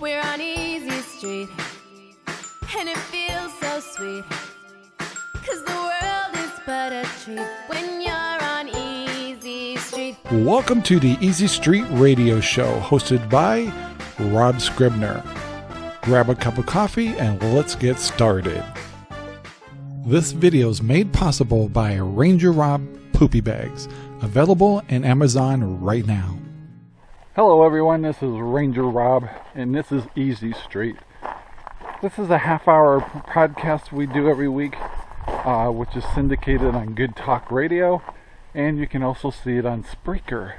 We're on Easy Street, and it feels so sweet. Cause the world is but a treat when you're on Easy Street. Welcome to the Easy Street Radio Show, hosted by Rob Scribner. Grab a cup of coffee and let's get started. This video is made possible by Ranger Rob Poopy Bags, available in Amazon right now. Hello, everyone. This is Ranger Rob, and this is Easy Street. This is a half hour podcast we do every week, uh, which is syndicated on Good Talk Radio, and you can also see it on Spreaker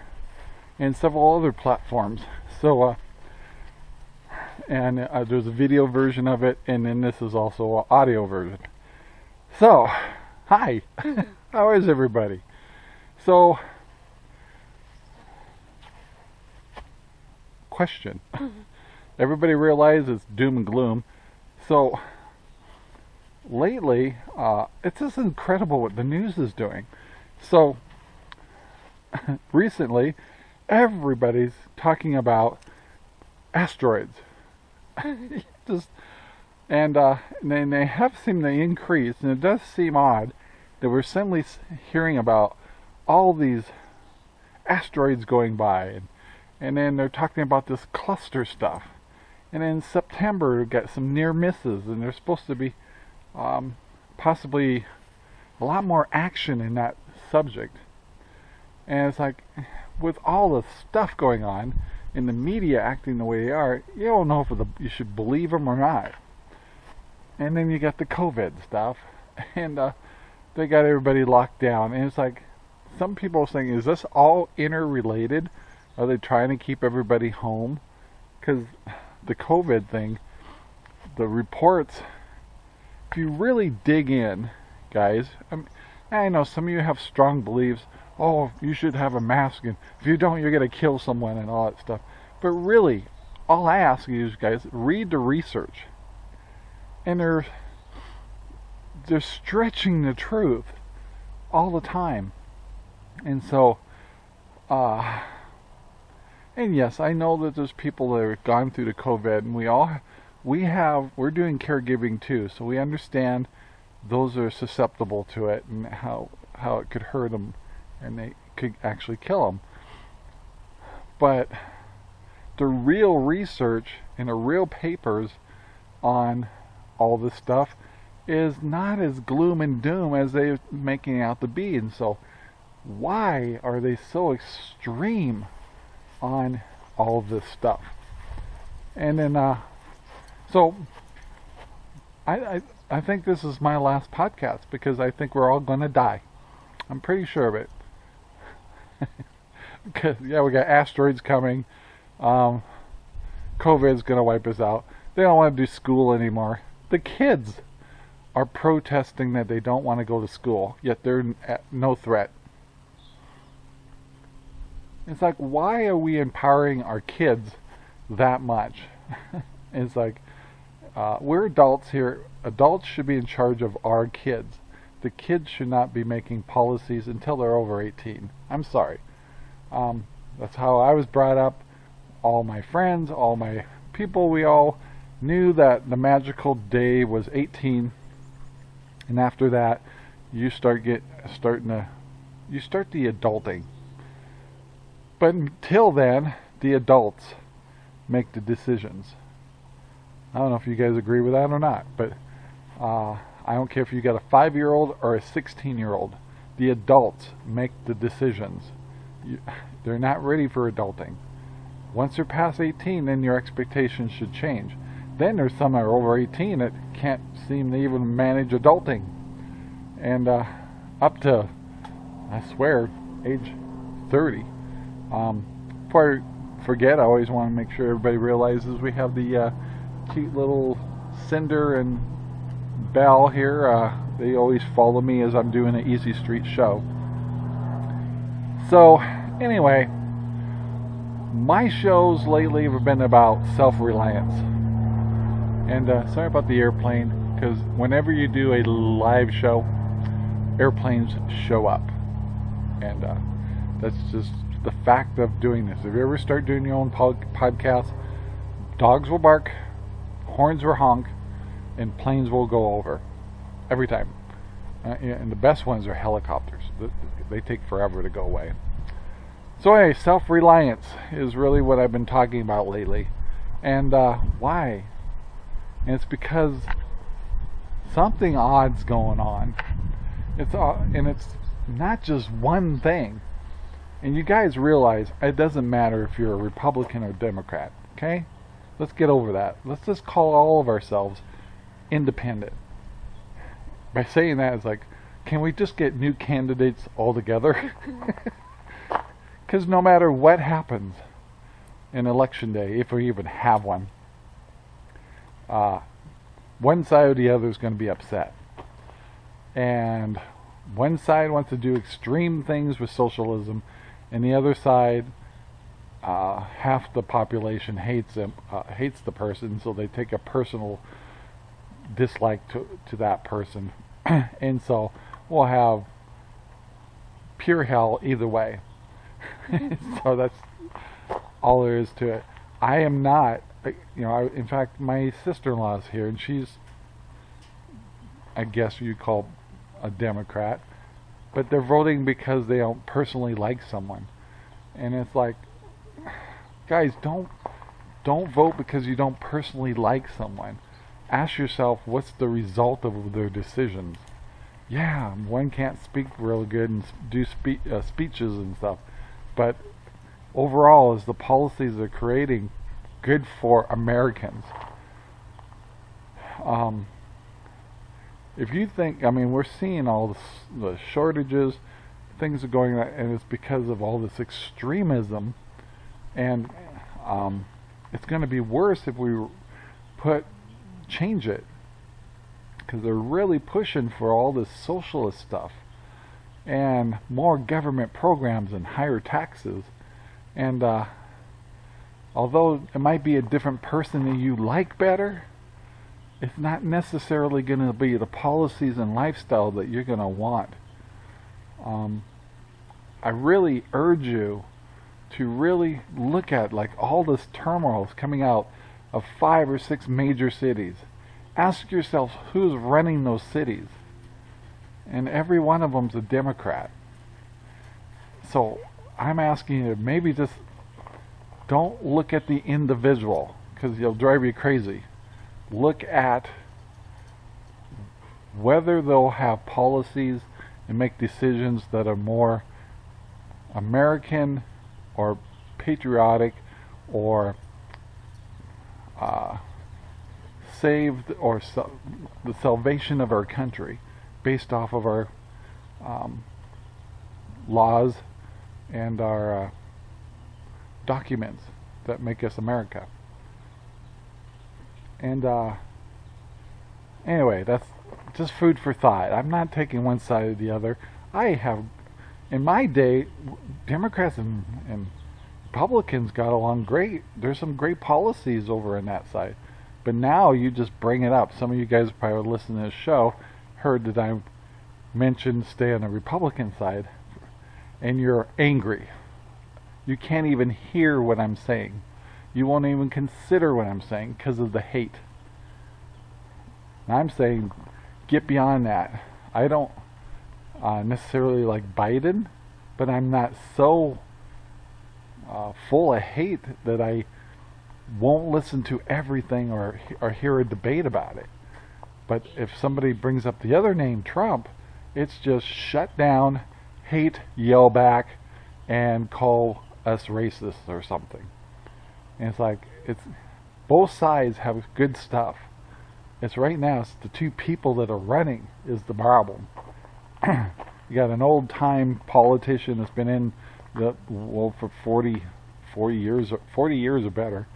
and several other platforms. So, uh, and uh, there's a video version of it, and then this is also an audio version. So, hi, how is everybody? So, question. Everybody realizes doom and gloom. So, lately, uh, it's just incredible what the news is doing. So, recently, everybody's talking about asteroids. just and uh, they, they have seemed to increase, and it does seem odd that we're suddenly hearing about all these asteroids going by, and, and then they're talking about this cluster stuff. And in September, we've got some near misses, and there's supposed to be um, possibly a lot more action in that subject. And it's like, with all the stuff going on, and the media acting the way they are, you don't know if you should believe them or not. And then you got the COVID stuff, and uh, they got everybody locked down. And it's like, some people are saying, is this all interrelated? Are they trying to keep everybody home? Because the COVID thing, the reports, if you really dig in, guys, I, mean, I know some of you have strong beliefs. Oh, you should have a mask, and if you don't, you're going to kill someone and all that stuff. But really, all I ask you guys, read the research and they're they're stretching the truth all the time and so uh and yes i know that there's people that have gone through the covid and we all we have we're doing caregiving too so we understand those are susceptible to it and how how it could hurt them and they could actually kill them but the real research and the real papers on all this stuff is not as gloom and doom as they're making out to be. And so, why are they so extreme on all of this stuff? And then, uh, so I, I, I think this is my last podcast because I think we're all going to die. I'm pretty sure of it. because yeah, we got asteroids coming. Um, COVID's going to wipe us out. They don't want to do school anymore the kids are protesting that they don't want to go to school, yet they're no threat. It's like, why are we empowering our kids that much? it's like, uh, we're adults here. Adults should be in charge of our kids. The kids should not be making policies until they're over 18. I'm sorry. Um, that's how I was brought up. All my friends, all my people, we all knew that the magical day was 18 and after that you start get starting to you start the adulting but until then the adults make the decisions. I don't know if you guys agree with that or not but uh, I don't care if you got a five year old or a 16 year old the adults make the decisions. You, they're not ready for adulting. Once they're past 18 then your expectations should change. Then there's some that are over 18 that can't seem to even manage adulting. And uh, up to, I swear, age 30. Um, before I forget, I always want to make sure everybody realizes we have the uh, cute little Cinder and Belle here. Uh, they always follow me as I'm doing an Easy Street show. So, anyway, my shows lately have been about self-reliance and uh, sorry about the airplane, because whenever you do a live show, airplanes show up. And uh, that's just the fact of doing this. If you ever start doing your own podcast, dogs will bark, horns will honk, and planes will go over every time. Uh, and the best ones are helicopters. They take forever to go away. So anyway, self-reliance is really what I've been talking about lately. And uh, why? And it's because something odd's going on. It's uh, and it's not just one thing. And you guys realize it doesn't matter if you're a Republican or Democrat, okay? Let's get over that. Let's just call all of ourselves independent. By saying that, it's like, can we just get new candidates altogether? Because no matter what happens in election day, if we even have one, uh, one side or the other is going to be upset. And one side wants to do extreme things with socialism, and the other side, uh, half the population hates him, uh, hates the person, so they take a personal dislike to to that person, and so we'll have pure hell either way. so that's all there is to it. I am not, you know. I, in fact, my sister-in-law is here, and she's, I guess you'd call, a Democrat but they're voting because they don't personally like someone. And it's like, guys, don't don't vote because you don't personally like someone. Ask yourself what's the result of their decisions. Yeah, one can't speak real good and do spe- uh, speeches and stuff, but overall, is the policies they're creating good for Americans? Um, if you think, I mean, we're seeing all this, the shortages, things are going, on, and it's because of all this extremism, and um, it's going to be worse if we put change it, because they're really pushing for all this socialist stuff, and more government programs and higher taxes, and uh, although it might be a different person that you like better it's not necessarily going to be the policies and lifestyle that you're going to want. Um, I really urge you to really look at like all this turmoil coming out of five or six major cities. Ask yourself who's running those cities. And every one of them's a Democrat. So I'm asking you maybe just don't look at the individual because you'll drive you crazy look at whether they'll have policies and make decisions that are more American or patriotic or uh, saved or the salvation of our country based off of our um, laws and our uh, documents that make us America. And uh, anyway, that's just food for thought. I'm not taking one side or the other. I have, in my day, Democrats and, and Republicans got along great. There's some great policies over on that side. But now you just bring it up. Some of you guys probably listening to this show heard that I mentioned stay on the Republican side, and you're angry. You can't even hear what I'm saying. You won't even consider what I'm saying because of the hate. And I'm saying get beyond that. I don't uh, necessarily like Biden, but I'm not so uh, full of hate that I won't listen to everything or or hear a debate about it. But if somebody brings up the other name, Trump, it's just shut down, hate, yell back, and call us racist or something. And it's like it's both sides have good stuff. It's right now it's the two people that are running is the problem. you got an old time politician that's been in the well for 40, 40 years 40 years or better.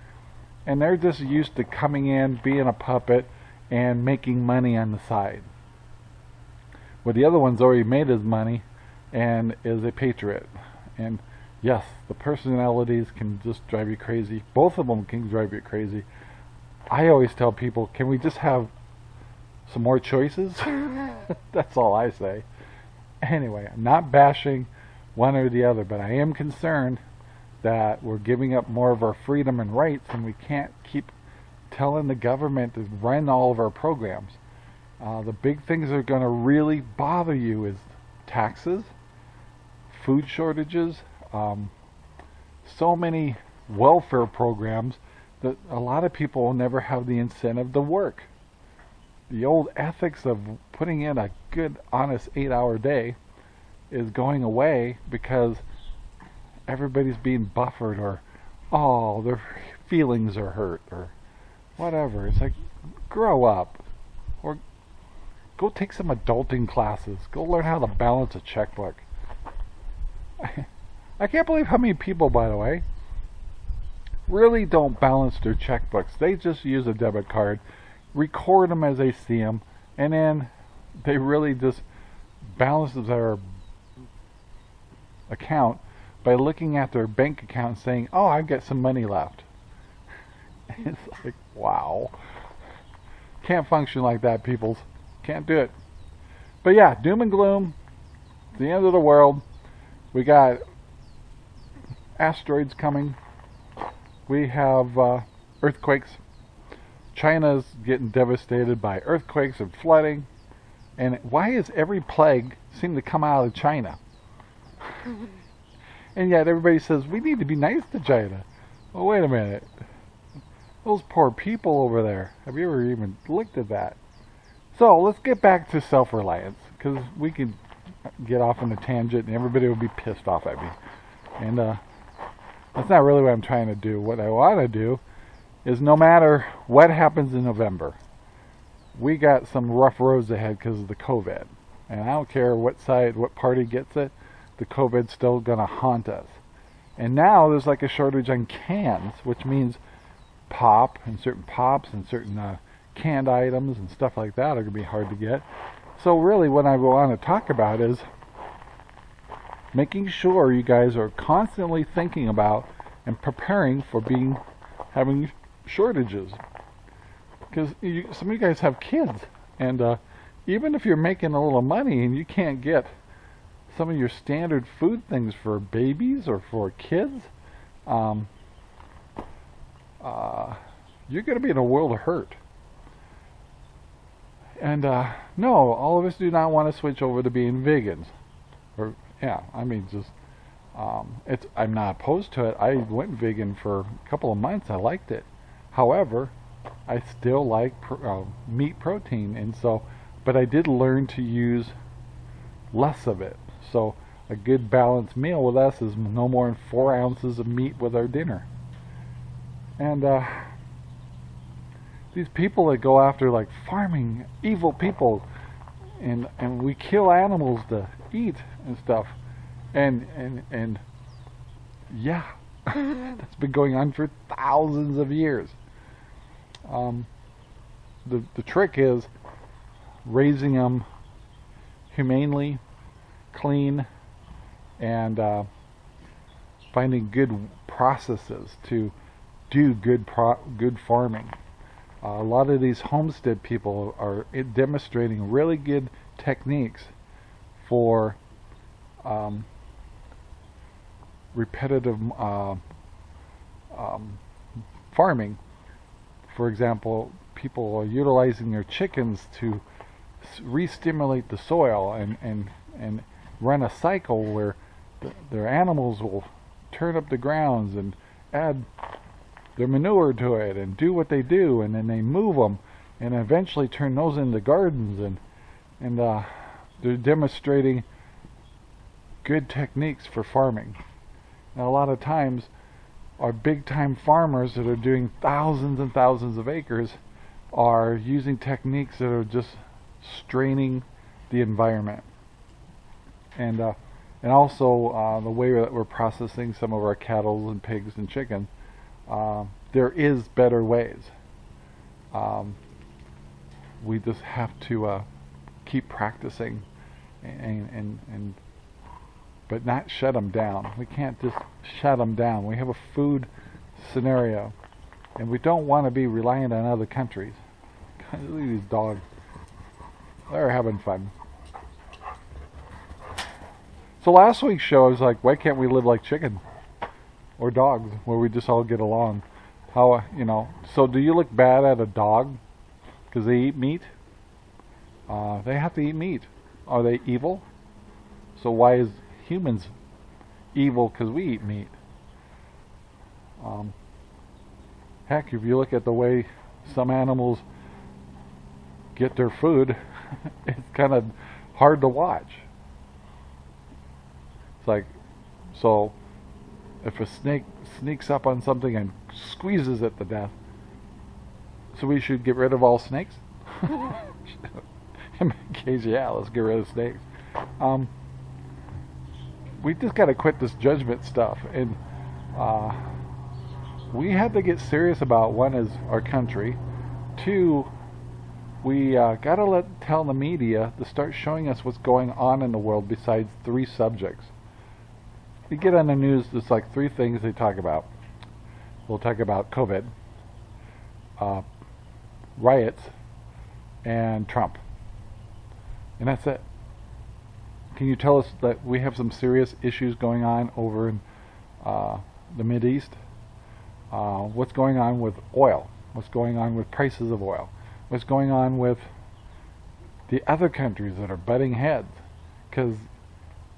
And they're just used to coming in, being a puppet and making money on the side. Well the other one's already made his money and is a patriot. And yes, the personalities can just drive you crazy. Both of them can drive you crazy. I always tell people, can we just have some more choices? That's all I say. Anyway, I'm not bashing one or the other, but I am concerned that we're giving up more of our freedom and rights and we can't keep telling the government to run all of our programs. Uh, the big things that are going to really bother you is taxes, food shortages, um, so many welfare programs that a lot of people will never have the incentive to work. The old ethics of putting in a good, honest eight hour day is going away because everybody's being buffered or, oh, their feelings are hurt or whatever. It's like, grow up or go take some adulting classes. Go learn how to balance a checkbook. I can't believe how many people, by the way, really don't balance their checkbooks. They just use a debit card, record them as they see them, and then they really just balance their account by looking at their bank account saying, "Oh, I've got some money left." it's like, wow. Can't function like that, peoples. Can't do it. But yeah, doom and gloom. The end of the world. We got asteroids coming. We have uh, earthquakes. China's getting devastated by earthquakes and flooding. And why is every plague seem to come out of China? and yet everybody says we need to be nice to China. Well, wait a minute. Those poor people over there. Have you ever even looked at that? So let's get back to self-reliance because we can get off on a tangent and everybody will be pissed off at me. And uh, that's not really what I'm trying to do. What I want to do is no matter what happens in November, we got some rough roads ahead because of the COVID. And I don't care what side, what party gets it, the COVID's still going to haunt us. And now there's like a shortage on cans, which means pop and certain pops and certain uh, canned items and stuff like that are going to be hard to get. So really what I want to talk about is making sure you guys are constantly thinking about and preparing for being having shortages. Because some of you guys have kids and uh, even if you're making a little money and you can't get some of your standard food things for babies or for kids um, uh, you're going to be in a world of hurt. And uh, no all of us do not want to switch over to being vegans or yeah, I mean, just um, it's. I'm not opposed to it. I went vegan for a couple of months. I liked it. However, I still like pro, uh, meat protein, and so, but I did learn to use less of it. So a good balanced meal with us is no more than four ounces of meat with our dinner. And uh, these people that go after like farming, evil people, and and we kill animals to eat and stuff. And and and yeah, that's been going on for thousands of years. Um, the the trick is raising them humanely, clean, and uh, finding good processes to do good good farming. A lot of these homestead people are demonstrating really good techniques for um, repetitive uh, um, farming. For example, people are utilizing their chickens to re-stimulate the soil and, and, and run a cycle where the, their animals will turn up the grounds and add their manure to it and do what they do and then they move them and eventually turn those into gardens and and uh, they're demonstrating good techniques for farming. Now, a lot of times, our big time farmers that are doing thousands and thousands of acres are using techniques that are just straining the environment. And uh, and also uh, the way that we're processing some of our cattle and pigs and chickens, uh, there is better ways. Um, we just have to uh, keep practicing and, and, and but not shut them down. We can't just shut them down. We have a food scenario, and we don't want to be reliant on other countries. Look at these dogs. They're having fun. So last week's show, I was like, why can't we live like chicken or dogs, where we just all get along? How you know? So do you look bad at a dog because they eat meat? Uh, they have to eat meat. Are they evil? So why is humans evil because we eat meat? Um, heck, if you look at the way some animals get their food, it's kind of hard to watch. It's like, so if a snake sneaks up on something and squeezes it to death, so we should get rid of all snakes? In my case, yeah, let's get rid of snakes. Um, we just got to quit this judgment stuff. And uh, we have to get serious about one is our country. Two, we uh, got to let tell the media to start showing us what's going on in the world besides three subjects. You get on the news, there's like three things they talk about. We'll talk about COVID, uh, riots, and Trump. And that's it. Can you tell us that we have some serious issues going on over in uh, the Mid East? Uh, what's going on with oil? What's going on with prices of oil? What's going on with the other countries that are butting heads? Because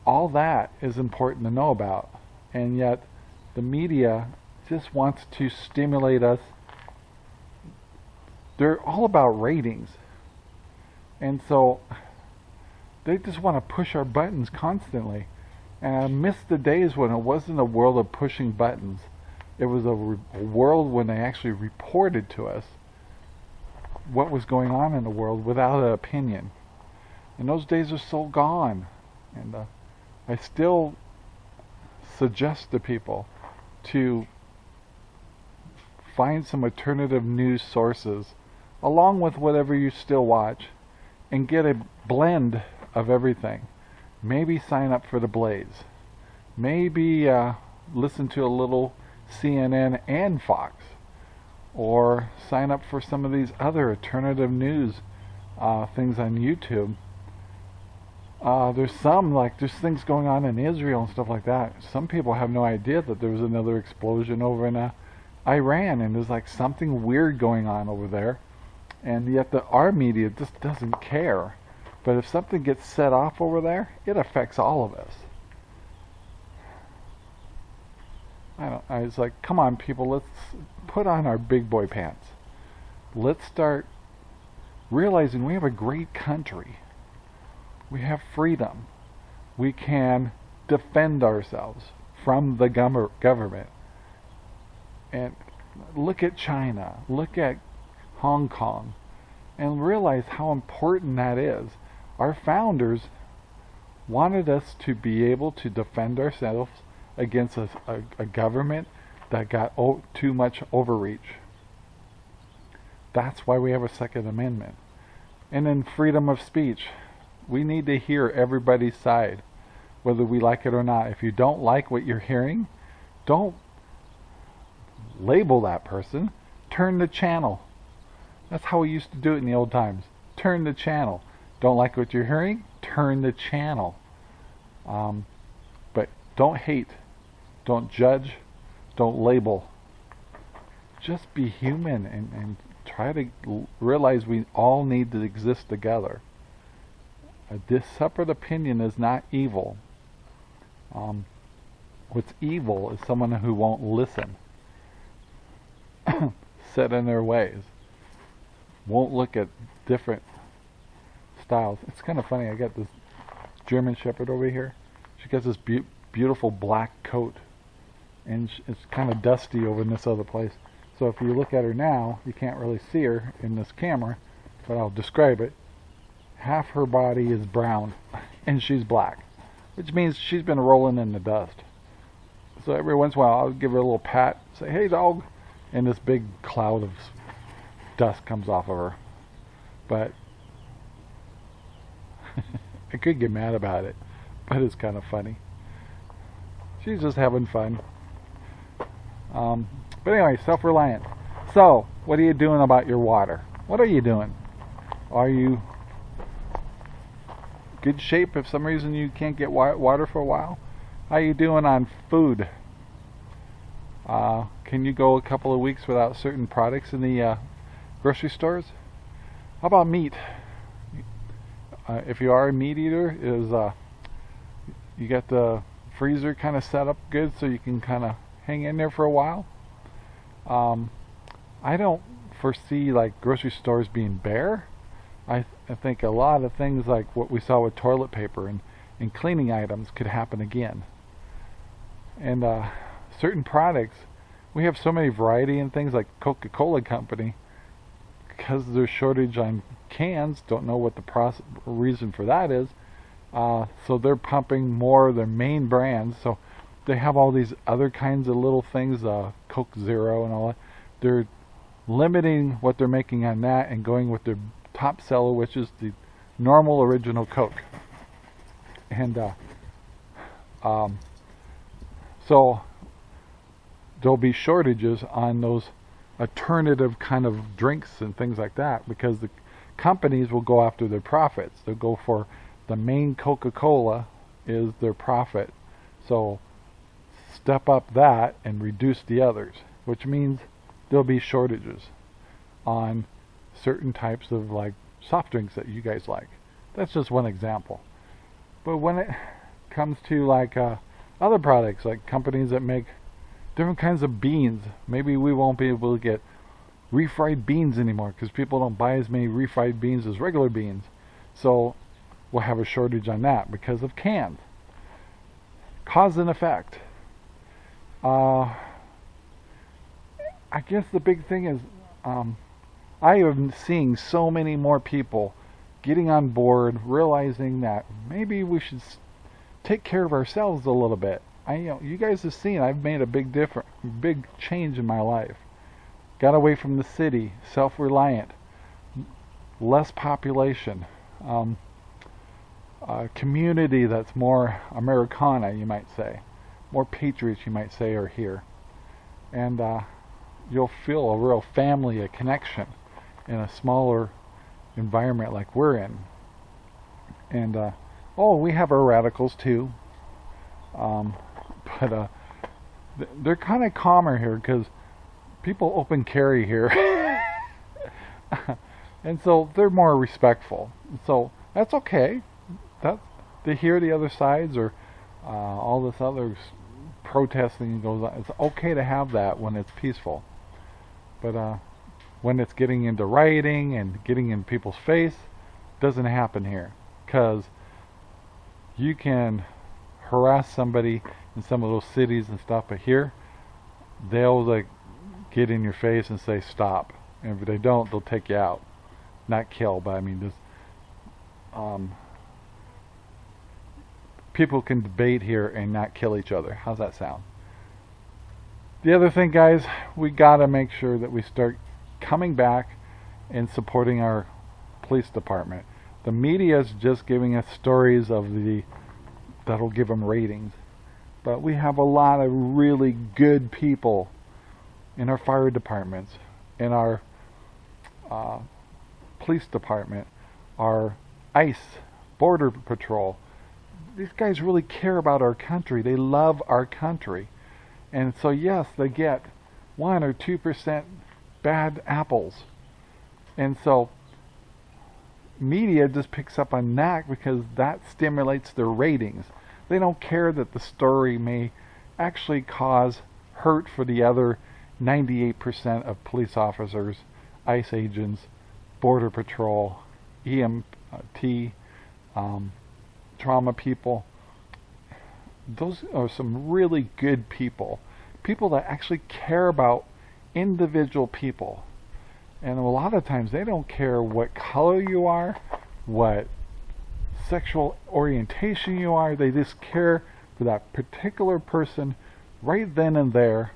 all that is important to know about, and yet the media just wants to stimulate us. They're all about ratings, and so they just want to push our buttons constantly. And I miss the days when it wasn't a world of pushing buttons. It was a, a world when they actually reported to us what was going on in the world without an opinion. And those days are so gone. And uh, I still suggest to people to find some alternative news sources along with whatever you still watch and get a blend of everything. Maybe sign up for the Blaze. Maybe uh, listen to a little CNN and Fox. Or sign up for some of these other alternative news uh, things on YouTube. Uh, there's some, like, there's things going on in Israel and stuff like that. Some people have no idea that there was another explosion over in uh, Iran, and there's like something weird going on over there. And yet the our media just doesn't care. But if something gets set off over there, it affects all of us. I don't. I was like, come on, people, let's put on our big boy pants. Let's start realizing we have a great country. We have freedom. We can defend ourselves from the government. And look at China. Look at Hong Kong. And realize how important that is our founders wanted us to be able to defend ourselves against a, a, a government that got too much overreach. That's why we have a Second Amendment. And then freedom of speech. We need to hear everybody's side, whether we like it or not. If you don't like what you're hearing, don't label that person. Turn the channel. That's how we used to do it in the old times. Turn the channel. Don't like what you're hearing? Turn the channel. Um, but don't hate. Don't judge. Don't label. Just be human and, and try to realize we all need to exist together. A separate opinion is not evil. Um, what's evil is someone who won't listen, set in their ways, won't look at different styles. It's kind of funny. I got this German Shepherd over here. She got this be beautiful black coat, and it's kind of dusty over in this other place. So if you look at her now, you can't really see her in this camera, but I'll describe it. Half her body is brown, and she's black, which means she's been rolling in the dust. So every once in a while, I'll give her a little pat, say, "Hey, dog," and this big cloud of dust comes off of her. But I could get mad about it, but it's kind of funny. She's just having fun. Um, but anyway, self-reliant. So, what are you doing about your water? What are you doing? Are you good shape if some reason you can't get water for a while? How you doing on food? Uh, can you go a couple of weeks without certain products in the uh, grocery stores? How about meat? Uh, if you are a meat eater, is uh, you got the freezer kind of set up good so you can kind of hang in there for a while. Um, I don't foresee like grocery stores being bare. I, I think a lot of things like what we saw with toilet paper and, and cleaning items could happen again. And uh, certain products, we have so many variety in things like Coca-Cola Company, because there's shortage on cans, don't know what the process, reason for that is. Uh, so they're pumping more of their main brands. So they have all these other kinds of little things, uh, Coke Zero and all that. They're limiting what they're making on that and going with their top seller, which is the normal original Coke. And uh, um, so there'll be shortages on those alternative kind of drinks and things like that because the companies will go after their profits. They'll go for the main Coca-Cola is their profit. So step up that and reduce the others, which means there'll be shortages on certain types of like soft drinks that you guys like. That's just one example. But when it comes to like uh, other products, like companies that make different kinds of beans, maybe we won't be able to get refried beans anymore because people don't buy as many refried beans as regular beans. So we'll have a shortage on that because of cans. Cause and effect. Uh, I guess the big thing is um, I am seeing so many more people getting on board, realizing that maybe we should take care of ourselves a little bit. I, you know, you guys have seen I've made a big difference, big change in my life. Got away from the city, self-reliant, less population, um, a community that's more Americana, you might say, more patriots, you might say, are here, and uh, you'll feel a real family, a connection in a smaller environment like we're in. And uh, oh, we have our radicals too, um, but uh, they're kind of calmer here because people open carry here. and so they're more respectful. So that's okay. That they hear the other sides or uh, all this other protesting goes on. It's okay to have that when it's peaceful. But uh, when it's getting into rioting and getting in people's face, doesn't happen here. Because you can harass somebody in some of those cities and stuff, but here, they'll like get in your face and say stop. And if they don't, they'll take you out. Not kill, but I mean just um, people can debate here and not kill each other. How's that sound? The other thing, guys, we got to make sure that we start coming back and supporting our police department. The media is just giving us stories of the that'll give them ratings. But we have a lot of really good people in our fire departments, in our uh, police department, our ICE, Border Patrol. These guys really care about our country. They love our country. And so yes, they get one or two percent bad apples. And so media just picks up on that because that stimulates their ratings. They don't care that the story may actually cause hurt for the other 98% of police officers, ICE agents, Border Patrol, EMT, um, trauma people. Those are some really good people. People that actually care about individual people. And a lot of times they don't care what color you are, what sexual orientation you are. They just care for that particular person right then and there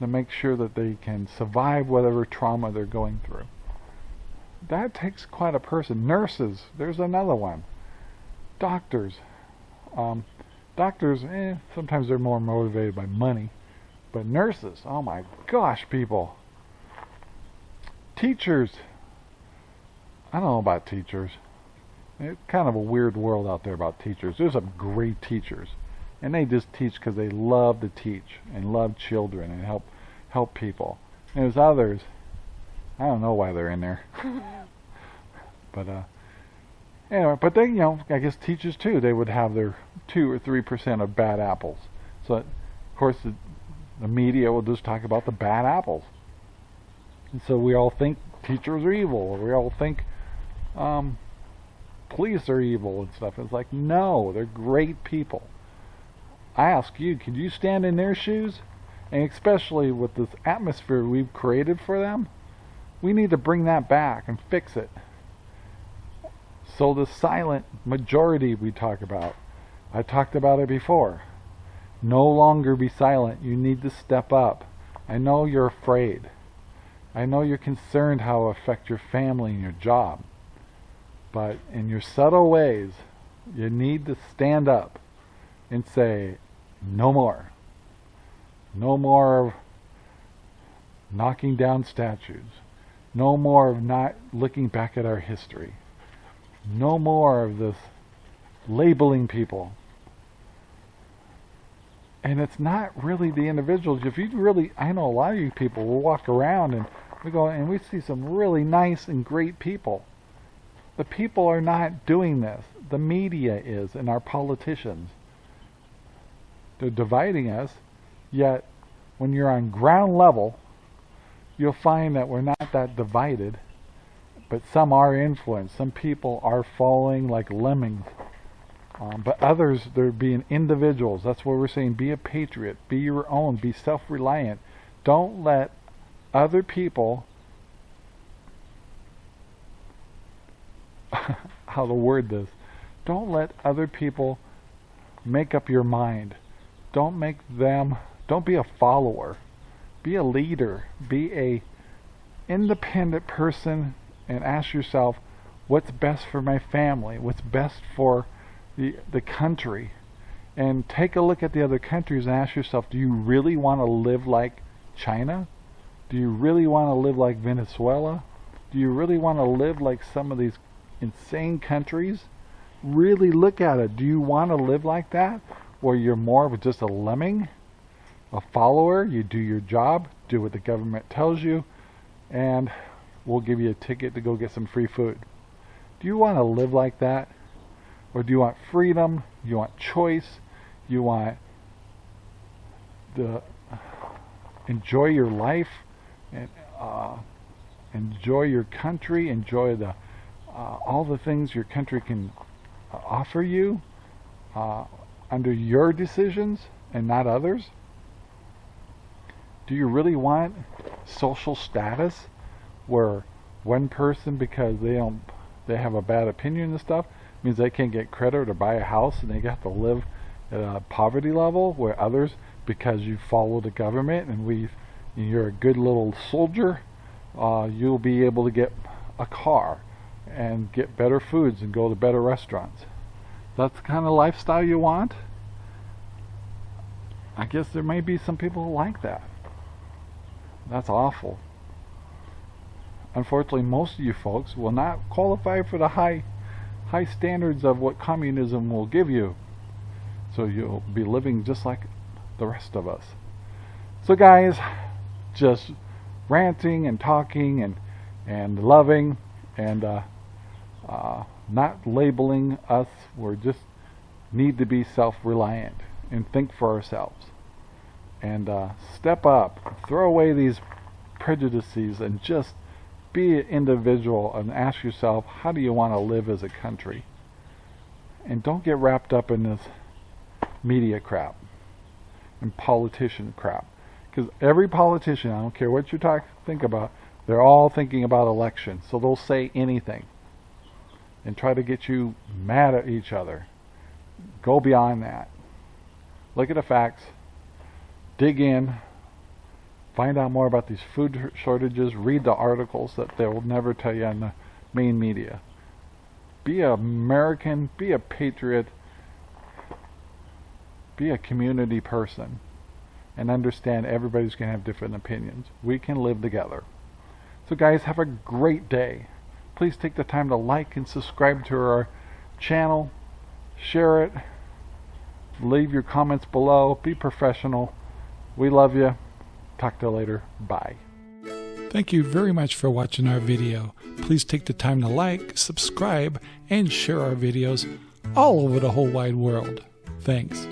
to make sure that they can survive whatever trauma they're going through. That takes quite a person. Nurses, there's another one. Doctors. Um, doctors, eh, sometimes they're more motivated by money. But nurses, oh my gosh, people. Teachers. I don't know about teachers. It's kind of a weird world out there about teachers. There's some great teachers. And they just teach because they love to teach and love children and help help people. And there's others. I don't know why they're in there. but uh, anyway, but they, you know, I guess teachers too. They would have their two or three percent of bad apples. So, of course, the, the media will just talk about the bad apples. And so we all think teachers are evil. Or we all think um, police are evil and stuff. It's like, no, they're great people. I ask you, could you stand in their shoes? And especially with this atmosphere we've created for them, we need to bring that back and fix it. So the silent majority we talk about, I talked about it before. No longer be silent. You need to step up. I know you're afraid. I know you're concerned how it affect your family and your job. But in your subtle ways, you need to stand up and say, no more. No more of knocking down statues. No more of not looking back at our history. No more of this labeling people. And it's not really the individuals. If you really, I know a lot of you people will walk around and we go and we see some really nice and great people. The people are not doing this. The media is and our politicians. They're dividing us, yet when you're on ground level, you'll find that we're not that divided, but some are influenced. Some people are following like lemmings. Um, but others, they're being individuals. That's what we're saying. Be a patriot. Be your own. Be self-reliant. Don't let other people how to word this. Don't let other people make up your mind. Don't make them, don't be a follower. Be a leader. Be a independent person and ask yourself, what's best for my family? What's best for the, the country? And take a look at the other countries and ask yourself, do you really want to live like China? Do you really want to live like Venezuela? Do you really want to live like some of these insane countries, really look at it. Do you want to live like that? Where you're more of just a lemming, a follower, you do your job, do what the government tells you, and we'll give you a ticket to go get some free food. Do you want to live like that? Or do you want freedom? You want choice? You want the enjoy your life and uh, enjoy your country, enjoy the uh, all the things your country can uh, offer you uh, under your decisions and not others? Do you really want social status where one person because they don't they have a bad opinion and stuff means they can't get credit or buy a house and they have to live at a poverty level where others because you follow the government and we you're a good little soldier uh, you'll be able to get a car and get better foods and go to better restaurants. That's the kind of lifestyle you want? I guess there may be some people who like that. That's awful. Unfortunately, most of you folks will not qualify for the high high standards of what communism will give you. So you'll be living just like the rest of us. So guys, just ranting and talking and and loving and uh, uh, not labeling us. We just need to be self-reliant and think for ourselves. And uh, step up, throw away these prejudices and just be an individual and ask yourself, how do you want to live as a country? And don't get wrapped up in this media crap and politician crap. Because every politician, I don't care what you talk, think about, they're all thinking about elections. So they'll say anything and try to get you mad at each other. Go beyond that. Look at the facts. Dig in. Find out more about these food shortages. Read the articles that they will never tell you on the main media. Be an American. Be a patriot. Be a community person. And understand everybody's going to have different opinions. We can live together. So guys, have a great day please take the time to like and subscribe to our channel. Share it. Leave your comments below. Be professional. We love you. Talk to you later. Bye. Thank you very much for watching our video. Please take the time to like, subscribe, and share our videos all over the whole wide world. Thanks.